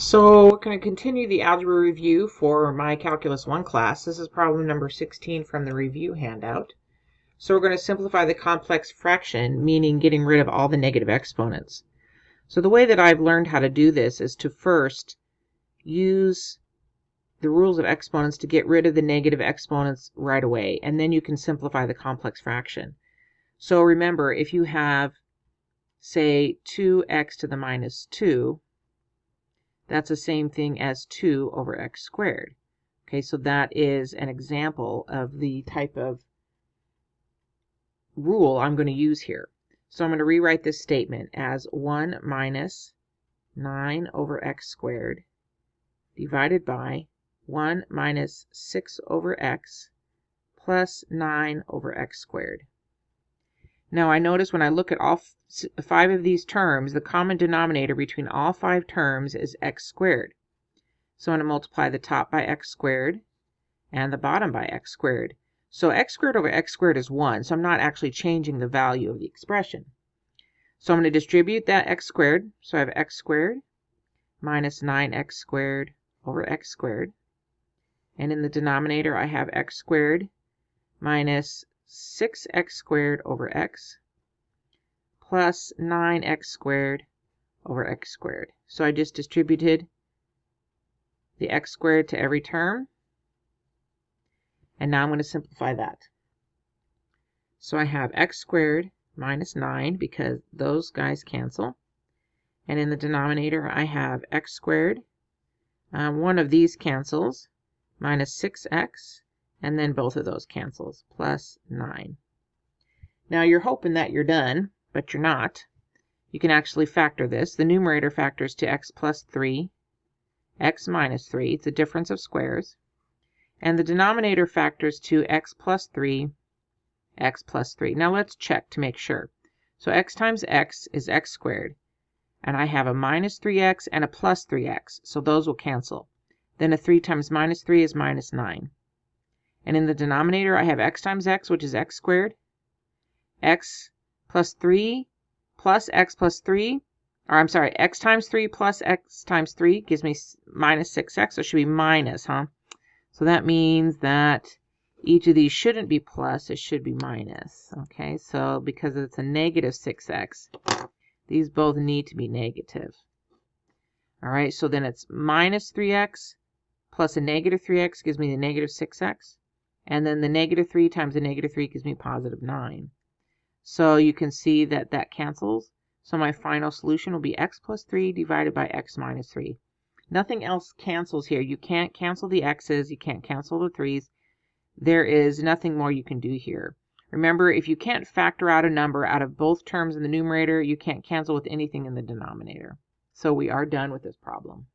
So we're going to continue the algebra review for my Calculus 1 class. This is problem number 16 from the review handout. So we're going to simplify the complex fraction, meaning getting rid of all the negative exponents. So the way that I've learned how to do this is to first use the rules of exponents to get rid of the negative exponents right away, and then you can simplify the complex fraction. So remember, if you have, say, 2x to the minus 2, that's the same thing as 2 over x squared. Okay, so that is an example of the type of rule I'm going to use here. So I'm going to rewrite this statement as 1 minus 9 over x squared divided by 1 minus 6 over x plus 9 over x squared. Now I notice when I look at all five of these terms, the common denominator between all five terms is x squared. So I'm going to multiply the top by x squared and the bottom by x squared. So x squared over x squared is 1, so I'm not actually changing the value of the expression. So I'm going to distribute that x squared. So I have x squared minus 9x squared over x squared. And in the denominator, I have x squared minus 6x squared over x plus 9x squared over x squared. So I just distributed the x squared to every term. And now I'm going to simplify that. So I have x squared minus 9 because those guys cancel. And in the denominator, I have x squared. Um, one of these cancels, minus 6x, and then both of those cancels, plus 9. Now you're hoping that you're done, but you're not. You can actually factor this. The numerator factors to x plus 3, x minus 3. It's a difference of squares. And the denominator factors to x plus 3, x plus 3. Now let's check to make sure. So x times x is x squared. And I have a minus 3x and a plus 3x, so those will cancel. Then a 3 times minus 3 is minus 9. And in the denominator, I have x times x, which is x squared, x plus 3 plus x plus 3, or I'm sorry, x times 3 plus x times 3 gives me minus 6x, so it should be minus, huh? So that means that each of these shouldn't be plus, it should be minus. Okay, so because it's a negative 6x, these both need to be negative. All right, so then it's minus 3x plus a negative 3x gives me the negative 6x. And then the negative 3 times the negative 3 gives me positive 9. So you can see that that cancels. So my final solution will be x plus 3 divided by x minus 3. Nothing else cancels here. You can't cancel the x's. You can't cancel the 3's. There is nothing more you can do here. Remember, if you can't factor out a number out of both terms in the numerator, you can't cancel with anything in the denominator. So we are done with this problem.